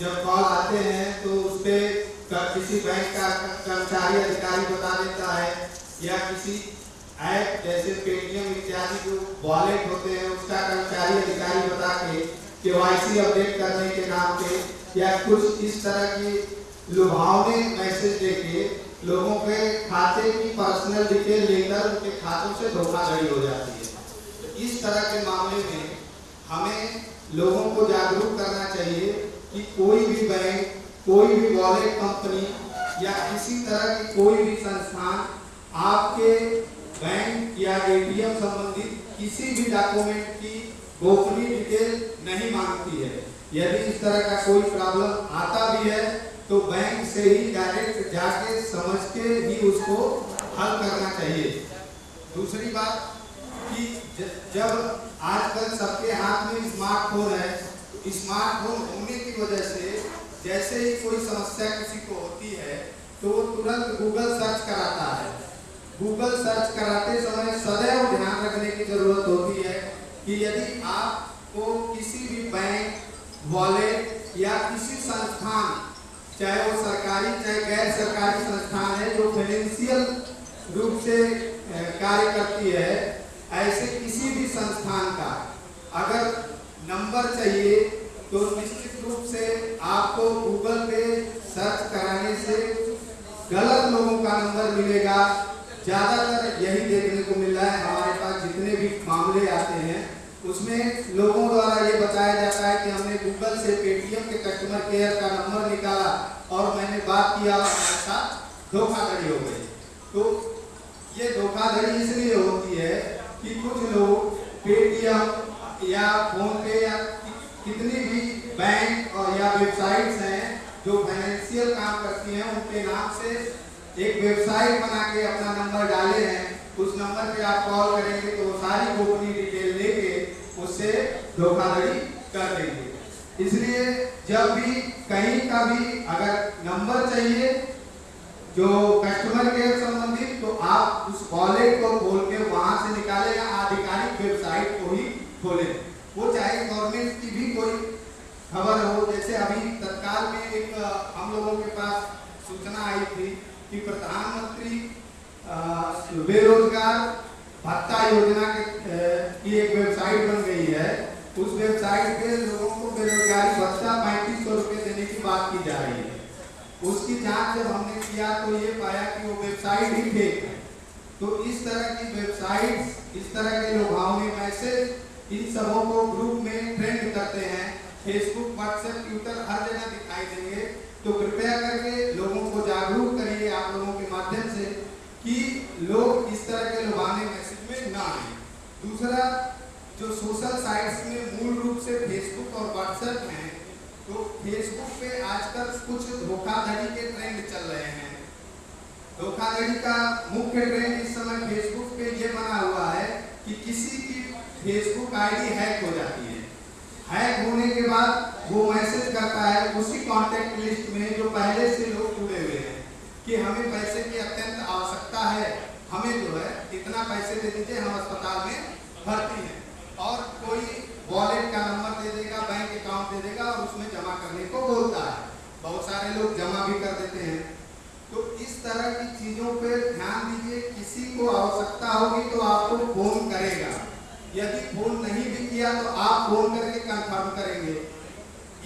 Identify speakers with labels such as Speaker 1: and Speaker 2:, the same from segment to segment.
Speaker 1: जब कॉल आते हैं तो उस पर किसी बैंक का कर्मचारी, अधिकारी बता देता है या किसी ऐप जैसे पेटीएम इत्यादि जो वॉलेट होते हैं, उसका कर्मचारी, अधिकारी बता के केवाईसी अपडेट करने के नाम पे या कुछ इस तरह की लुभावने मैसेज देके लोगों के खाते की पर्सनल डिटेल लेकर उनके खातों से धोखाधड़ी हो जाती है। तो इस तरह के मामले में हमें लोगों को जागरूक करना चाहिए कि कोई भी बैंक, कोई भी वॉलेट कंपनी या किसी तरह की कोई भी संस्थान आपके बैंक या एटीएम संबंधित किसी भी डॉक्यूमेंट की गोपनीय डिटेल नहीं मांगती है। यदि इस तरह का कोई प्रॉब्लम आता भी है तो बैंक से ही डायरेक्ट जाके समझ के ही उसको हल करना चाहिए। दूसरी बात कि जब आजकल सबके हाथ में स्मार्टफ़ोन है स्मार्टफ़ोन होने की वजह से जैसे ही कोई समस्या किसी को होती है तो वो तुरंत गूगल सर्च कराता है। गूगल सर्च कराते समय सदैव ध्यान रखने की ज़रूरत होती है कि यदि आपको किसी भी बैंक वॉलेट या किसी संस्थान, चाहे वो सरकारी, चाहे गैर सरकारी संस्थान है, जो फाइनेंशियल रूप से कार्य करती है, ऐसे किसी भी संस्थान का अगर नंबर चाहिए तो निश्चित रूप से आपको गूगल पे सर्च कराने से गलत लोगों का नंबर मिलेगा। ज़्यादातर यही देखने को मिल रहा है, हमारे पास जितने भी मामले आते हैं, उसमें लोगों द्वारा ये बताया जाता है कि हमने गूगल से पेटीएम के कस्टमर केयर का नंबर निकाला और मैंने बात किया और धोखाधड़ी हो गई। तो ये धोखाधड़ी इसलिए होती है कि कुछ लोग पेटीएम या फ़ोन पे या कितनी भी बैंक और या वेबसाइट्स हैं जो फाइनेंशियल काम करती हैं, उनके नाम से एक वेबसाइट बना के अपना नंबर डाले हैं। उस नंबर पे आप कॉल करेंगे तो वो सारी गोपनीय डिटेल लेके उससे धोखाधड़ी कर देंगे। इसलिए जब भी, कहीं का भी अगर नंबर चाहिए जो कस्टमर केयर संबंधित तो आप उस वॉलेट को खोल के वहाँ से निकालें या आधिकारिक वेबसाइट को ही खोलें। वो चाहे गवर्नमेंट की भी कोई खबर हो, जैसे अभी तत्काल में एक हम लोगों के पास सूचना आई थी कि प्रधानमंत्री बेरोजगार भत्ता योजना के की एक वेबसाइट बन गई है। उस वेबसाइट पे लोगों को बेरोजगारी भत्ता पैंतीस सौ रुपये देने की बात की जा रही है। उसकी जाँच जब हमने किया तो ये पाया कि वो वेबसाइट ही फेक है। तो इस तरह की वेबसाइट इस तरह के लुभावने मैसेज इन सबों को ग्रुप में ट्रेंड करते हैं। फेसबुक व्हाट्सएप ट्विटर हर जगह दिखाई देंगे। तो कृपया करके लोगों को जागरूक करिए आप लोगों के माध्यम से कि लोग इस तरह के लुभावने मैसेज में ना आए। दूसरा, जो सोशल साइट्स में मूल रूप से फेसबुक और व्हाट्सएप हैं तो फेसबुक पे आजकल कुछ धोखाधड़ी के ट्रेंड चल रहे हैं। धोखाधड़ी का मुख्य ट्रेंड इस समय फेसबुक पे ये बना हुआ है कि किसी फेसबुक आईडी हैक हो जाती है। हैक होने के बाद वो मैसेज करता है उसी कांटेक्ट लिस्ट में जो पहले से लोग जुड़े हुए हैं कि हमें पैसे की अत्यंत आवश्यकता है। हमें जो है इतना पैसे दे दीजिए, हम अस्पताल में भर्ती हैं। और कोई वॉलेट का नंबर दे देगा बैंक अकाउंट दे देगा और उसमें जमा करने को बोलता है। बहुत सारे लोग जमा भी कर देते हैं। तो इस तरह की चीज़ों पर ध्यान दीजिए, किसी को आवश्यकता होगी तो आपको फ़ोन करेगा। यदि फ़ोन नहीं भी किया तो आप फ़ोन करके कंफर्म करेंगे।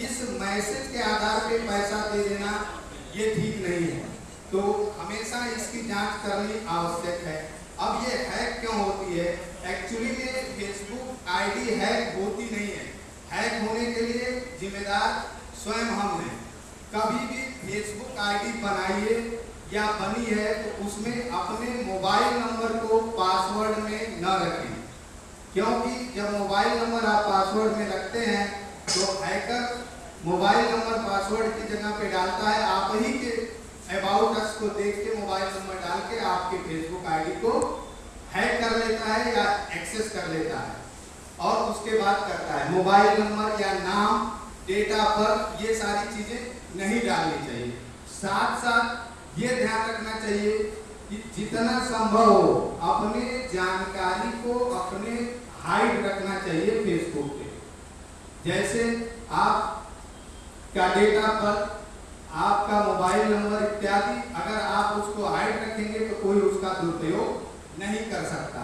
Speaker 1: इस मैसेज के आधार पे पैसा दे देना, ये ठीक नहीं है। तो हमेशा इसकी जाँच करनी आवश्यक है। अब ये हैक क्यों होती है? एक्चुअली ये फेसबुक आईडी हैक होती नहीं है। हैक होने के लिए जिम्मेदार स्वयं हम हैं। कभी भी फेसबुक आईडी बनाइए या बनी है तो उसमें अपने मोबाइल नंबर को पासवर्ड में न रखें। क्योंकि जब मोबाइल नंबर आप पासवर्ड में रखते हैं तो हैकर मोबाइल नंबर पासवर्ड की जगह पे डालता है। आप ही के अबाउट अस को देख के मोबाइल नंबर डाल के आपके फेसबुक आईडी को हैक कर लेता है या एक्सेस कर लेता है और उसके बाद करता है। मोबाइल नंबर या नाम डेट ऑफ़ बर्थ ये सारी चीज़ें नहीं डालनी चाहिए। साथ साथ ये ध्यान रखना चाहिए कि जितना संभव हो, अपने जानकारी को अपने हाइड रखना चाहिए फेसबुक पे। जैसे आप का डेटा पर आपका मोबाइल नंबर इत्यादि, अगर आप उसको हाइड रखेंगे तो कोई उसका दुरुपयोग नहीं कर सकता।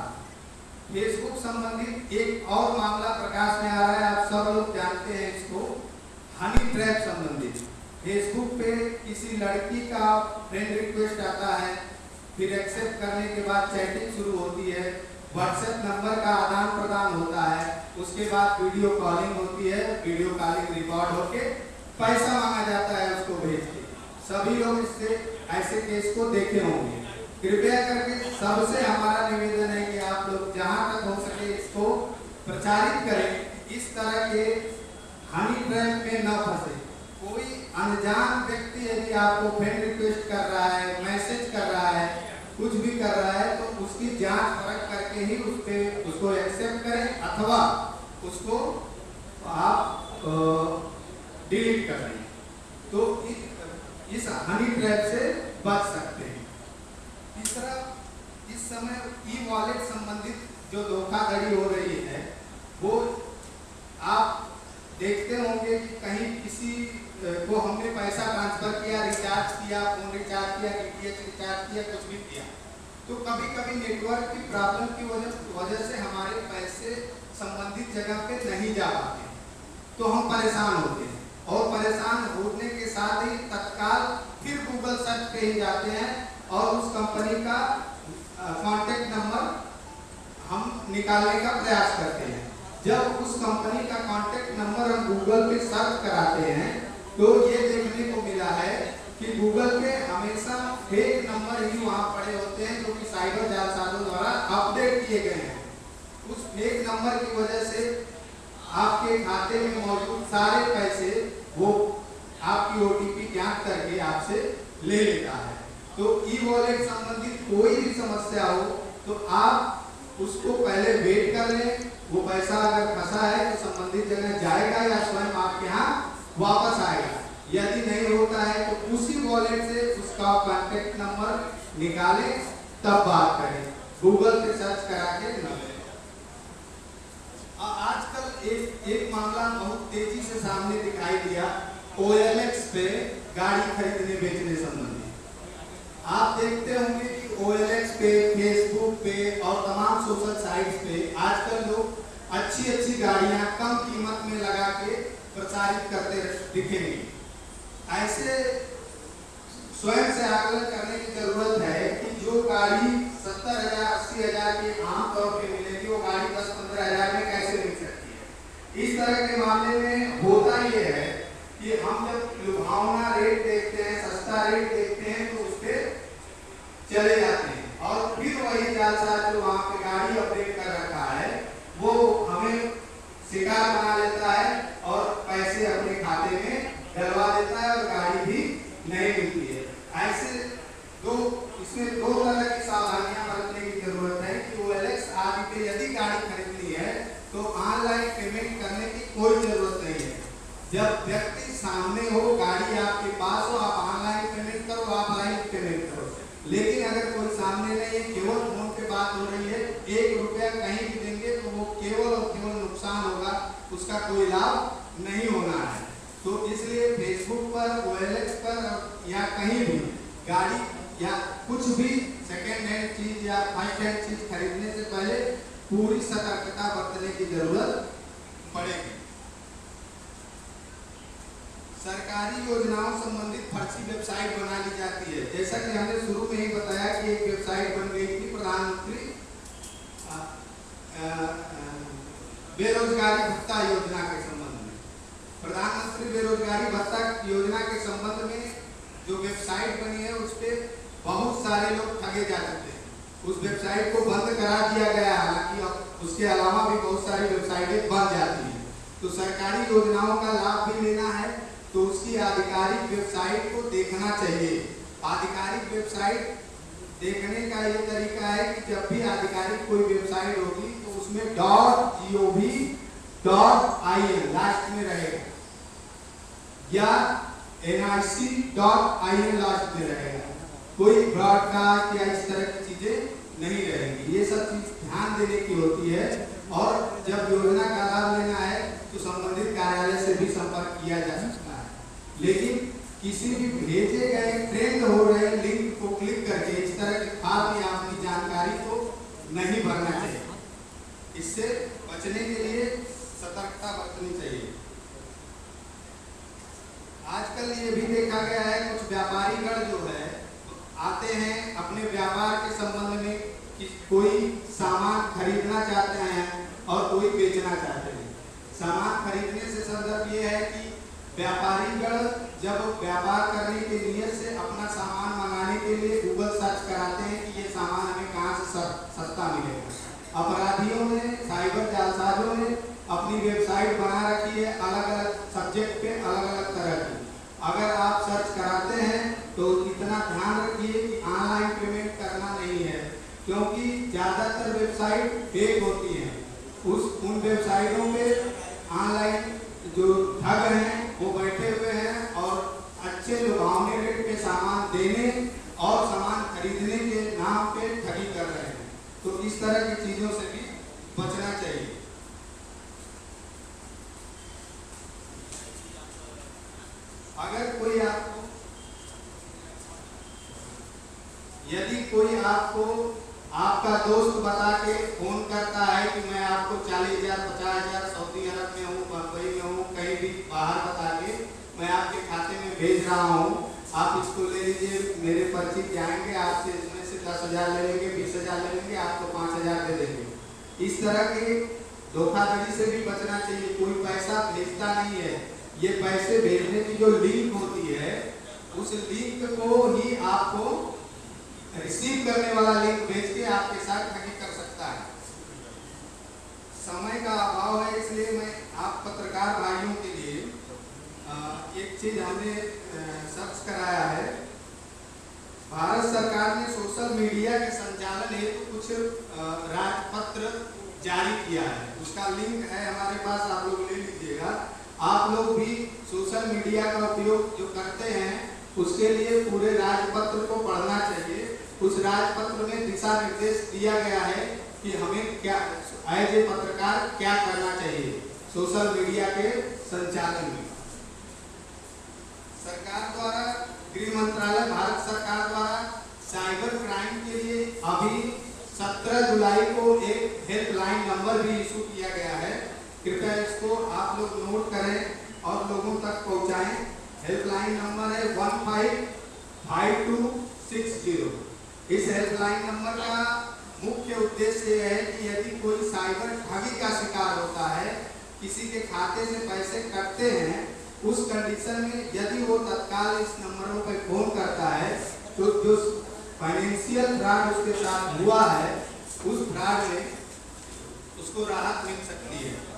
Speaker 1: फेसबुक संबंधित एक और मामला प्रकाश में आ रहा है, आप सब लोग जानते हैं इसको हनी ट्रैप संबंधित। फेसबुक पे किसी लड़की का फ्रेंड रिक्वेस्ट आता है, फिर एक्सेप्ट करने के बाद चैटिंग शुरू होती है व्हाट्सएप नंबर का आदान प्रदान होता है, उसके बाद वीडियो कॉलिंग होती है वीडियो कॉलिंग रिकॉर्ड होके पैसा मांगा जाता है उसको भेज के। सभी लोग इससे ऐसे केस को देखे होंगे। कृपया करके सबसे हमारा निवेदन है कि आप लोग जहाँ तक हो सके इसको प्रचारित करें। इस तरह के हनी ट्रैप में न फंसे। कोई अनजान व्यक्ति यदि आपको फ्रेंड रिक्वेस्ट कर रहा है मैसेज कर रहा है, कुछ भी कर रहा है उसकी जाँच परख करके ही उस पे उसको एक्सेप्ट करें अथवा उसको आप डिलीट कर दें। तो इस, हनी ट्रैप से बच सकते हैं। तीसरा इस समय ई वॉलेट संबंधित जो धोखाधड़ी हो रही है वो आप देखते होंगे कि कहीं किसी को हमने पैसा ट्रांसफ़र किया रिचार्ज किया फ़ोन रिचार्ज किया डीटीएच रिचार्ज किया कुछ भी किया। तो कभी कभी नेटवर्क की प्रॉब्लम की वजह से हमारे पैसे संबंधित जगह पे नहीं जा पाते तो हम परेशान होते हैं। और परेशान होने के साथ ही तत्काल फिर गूगल सर्च पे ही जाते हैं और उस कंपनी का कांटेक्ट नंबर हम निकालने का प्रयास करते हैं। जब उस कंपनी का कॉन्टेक्ट नंबर हम गूगल पे सर्च कराते हैं तो ये देखने को मिला है कि गूगल पे हमेशा फेक नंबर ही वहाँ पड़े होते हैं जो कि साइबर जालसाजों द्वारा अपडेट किए गए हैं। उस फेक नंबर की वजह से आपके खाते में मौजूद सारे पैसे वो आपकी ओटीपी ज्ञात करके आपसे ले लेता है। तो ई वॉलेट संबंधित कोई भी समस्या हो तो आप उसको पहले वेट कर लें। वो पैसा अगर फंसा है तो संबंधित जगह जाएगा या स्वयं आपके यहाँ वापस आएगा। यदि नहीं होता है तो उसी वॉलेट से उसका कॉन्टेक्ट नंबर निकाले, तब बात करें। गूगल पे सर्च करा के आजकल एक एक मामला बहुत तेज़ी से सामने दिखाई दिया OLX पे गाड़ी खरीदने बेचने संबंधी। आप देखते होंगे कि OLX पे फेसबुक पे और तमाम सोशल साइट्स पे आजकल लोग अच्छी अच्छी गाड़ियाँ कम कीमत में लगा के प्रचारित करते दिखेंगे। ऐसे स्वयं से आकलन करने की ज़रूरत है कि जो गाड़ी सत्तर हज़ार, अस्सी हज़ार की आम तौर पे मिलेगी, वो गाड़ी दस, पंद्रह हज़ार में कैसे मिल सकती है? इस तरह के मामले में होता ये है कि हम जब लुभावना रेट देखते हैं, सस्ता रेट देखते हैं तो उस पर चले जाते हैं। और फिर वही जालसाज जो वहाँ पे गाड़ी अपडेट कर रखा है, वो हमें शिकार बना लेता है और पैसे अपने खाते में डलवा देता है और गाड़ी भी नहीं मिलती है। ऐसे दो, इसमें दो तरह की सावधानियाँ बरतने की ज़रूरत है कि वो एलेक्स आदि पे यदि गाड़ी खरीदनी है तो ऑनलाइन पेमेंट करने की कोई ज़रूरत नहीं है। जब व्यक्ति सामने हो, गाड़ी आपके पास हो, आप ऑनलाइन पेमेंट करो ऑफलाइन पेमेंट करो। लेकिन अगर कोई सामने नहीं है, केवल फ़ोन पे बात हो रही है, एक रुपया कहीं भी देंगे तो वो केवल और केवल नुकसान होगा, उसका कोई लाभ नहीं होना है तो इसलिए फेसबुक ओएलएक्स पर या कहीं भी, गाड़ी या कुछ भी सेकेंड हैंड चीज़ या फ़र्स्ट हैंड चीज़ खरीदने से पहले पूरी सतर्कता बरतने की ज़रूरत पड़ेगी। सरकारी योजनाओं संबंधित फर्जी वेबसाइट बना ली जाती है। जैसा कि हमने शुरू में ही बताया कि एक वेबसाइट बन गई थी, प्रधानमंत्री बेरोजगारी भत्ता योजना के संबंध प्रधानमंत्री बेरोजगारी भत्ता योजना के संबंध में जो वेबसाइट बनी है, उस पर बहुत सारे लोग ठगे जा चुके हैं। उस वेबसाइट को बंद करा दिया गया, हालाँकि उसके अलावा भी बहुत सारी वेबसाइटें बन जाती हैं। तो सरकारी योजनाओं का लाभ भी लेना है तो उसकी आधिकारिक वेबसाइट को देखना चाहिए। आधिकारिक वेबसाइट देखने का ये तरीका है कि जब भी आधिकारिक कोई वेबसाइट होगी तो उसमें dot G O V dot I N, last में रहेगा। या N I C dot I N last में रहेगा। कोई ब्रॉडकास्ट या इस तरह की चीज़ें नहीं रहेंगी। ये सब चीज़ ध्यान देने की होती है। और जब योजना का लाभ लेना है तो संबंधित कार्यालय से भी संपर्क किया जा सकता है। लेकिन किसी भी भेजे गए ट्रेंड हो रहे लिंक को क्लिक करके इस तरह की फालतू या अपनी जानकारी को नहीं भरना चाहिए। इससे बचने के लिए सतर्कता बरतनी चाहिए। आजकल ये भी देखा गया है, कुछ व्यापारीगण जो है आते हैं अपने व्यापार के संबंध में कि कोई सामान खरीदना चाहते हैं और कोई बेचना चाहते हैं। सामान खरीदने से संदर्भ ये है कि व्यापारीगण जब व्यापार करने के नियत से अपना सामान मंगाने के लिए गूगल सर्च कराते हैं कि ये सामान हमें कहाँ से सस्ता मिलेगा। अपराधियों ने साइबर जालसाजों ने अपनी वेबसाइट बना रखी है अलग अलग सब्जेक्ट पे अलग अलग तरह की। अगर आप सर्च कराते हैं तो इतना ध्यान रखिए कि ऑनलाइन पेमेंट करना नहीं है, क्योंकि ज़्यादातर वेबसाइट फेक होती हैं। उस, उन वेबसाइटों पे ऑनलाइन जो ठग हैं, वो बैठे हुए हैं और अच्छे लुभावने रेट पे सामान देने और सामान खरीदने के नाम पे ठगी कर रहे हैं। तो इस तरह की चीज़ों से भी बचना चाहिए। अगर कोई आपको यदि कोई आपको आपका दोस्त बता के फ़ोन करता है कि मैं आपको चालीस हज़ार, पचास हज़ार, सऊदी अरब में हूँ बम्बई में हूँ, कहीं भी बाहर बता के मैं आपके खाते में भेज रहा हूँ, आप इसको ले लीजिए, मेरे पर्ची जाएँगे आपसे इसमें से दस हज़ार ले लेंगे, बीस हज़ार ले लेंगे, आपको पाँच हज़ार दे देंगे। इस तरह के धोखाधड़ी से भी बचना चाहिए, कोई पैसा भेजता नहीं है। ये पैसे भेजने की जो लिंक होती है, उस लिंक को ही आपको रिसीव करने वाला लिंक भेज के आपके साथ ठगी कर सकता है। समय का अभाव है, इसलिए मैं आप पत्रकार भाइयों के लिए एक चीज़ हमने सर्च कराया है। भारत सरकार ने सोशल मीडिया के संचालन हेतु तो कुछ राजपत्र जारी किया है। उसका लिंक है हमारे पास, आप लोग ले लीजिएगा। आप लोग भी सोशल मीडिया का उपयोग जो करते हैं, उसके लिए पूरे राजपत्र को पढ़ना चाहिए। उस राजपत्र में दिशा निर्देश दिया गया है कि हमें क्या एज ए पत्रकार क्या करना चाहिए सोशल मीडिया के संचालन में। सरकार द्वारा, गृह मंत्रालय, भारत सरकार द्वारा साइबर क्राइम के लिए अभी 17 जुलाई को एक हेल्पलाइन नंबर भी इशू किया गया है। कृपया इसको आप लोग नोट करें और लोगों तक पहुंचाएँ। हेल्पलाइन नंबर है one five five two six zero इस हेल्पलाइन नंबर का मुख्य उद्देश्य यह है कि यदि कोई साइबर ठगी का शिकार होता है, किसी के खाते से पैसे कटते हैं, उस कंडीशन में यदि वो तत्काल इस नंबरों पर फ़ोन करता है तो जो फाइनेंशियल फ्रॉड उसके साथ हुआ है, उस फ्रॉड में उसको राहत मिल सकती है।